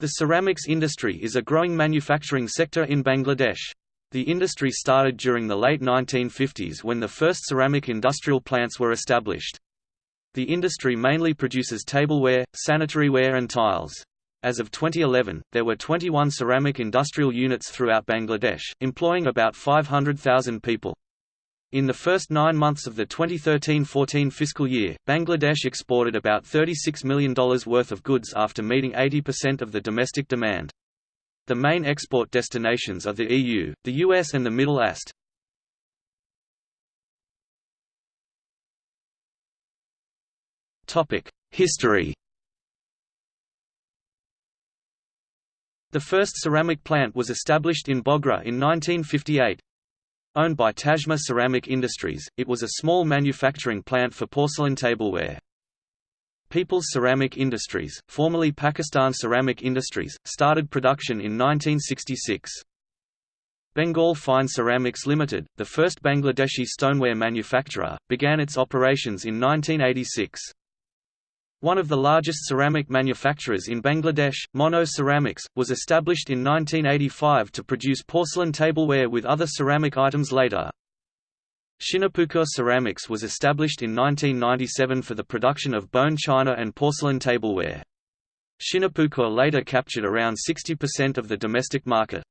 The ceramics industry is a growing manufacturing sector in Bangladesh. The industry started during the late 1950s when the first ceramic industrial plants were established. The industry mainly produces tableware, sanitaryware and tiles. As of 2011, there were 21 ceramic industrial units throughout Bangladesh, employing about 500,000 people. In the first nine months of the 2013–14 fiscal year, Bangladesh exported about $36 million worth of goods after meeting 80% of the domestic demand. The main export destinations are the EU, the US and the Middle East. History The first ceramic plant was established in Bogra in 1958. Owned by Tajma Ceramic Industries, it was a small manufacturing plant for porcelain tableware. People's Ceramic Industries, formerly Pakistan Ceramic Industries, started production in 1966. Bengal Fine Ceramics Limited, the first Bangladeshi stoneware manufacturer, began its operations in 1986. One of the largest ceramic manufacturers in Bangladesh, Monno Ceramics, was established in 1985 to produce porcelain tableware with other ceramic items later. Shinepukur Ceramics was established in 1997 for the production of bone china and porcelain tableware. Shinepukur later captured around 60% of the domestic market.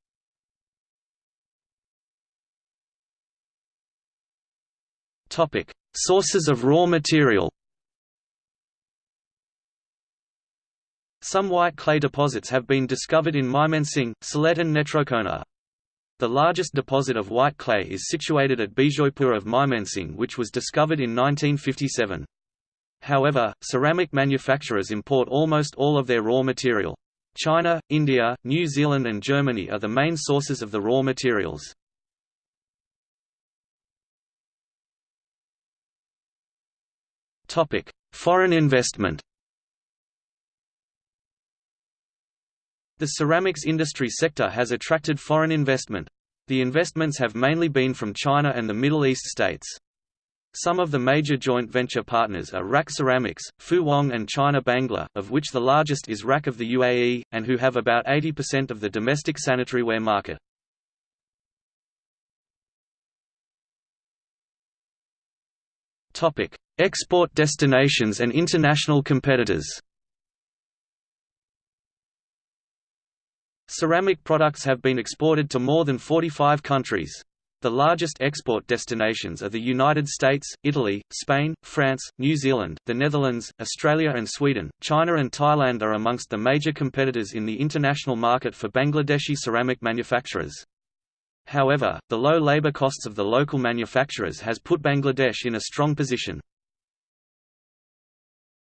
Sources of raw material Some white clay deposits have been discovered in Mymensingh, Sylhet and Netrokona. The largest deposit of white clay is situated at Bijoypur of Mymensingh which was discovered in 1957. However, ceramic manufacturers import almost all of their raw material. China, India, New Zealand and Germany are the main sources of the raw materials. Foreign investment The ceramics industry sector has attracted foreign investment. The investments have mainly been from China and the Middle East states. Some of the major joint venture partners are RAK Ceramics, Fu Wang and China Bangla, of which the largest is RAK of the UAE, and who have about 80% of the domestic sanitaryware market. Export destinations and international competitors Ceramic products have been exported to more than 45 countries. The largest export destinations are the United States, Italy, Spain, France, New Zealand, the Netherlands, Australia and Sweden. China and Thailand are amongst the major competitors in the international market for Bangladeshi ceramic manufacturers. However, the low labor costs of the local manufacturers has put Bangladesh in a strong position.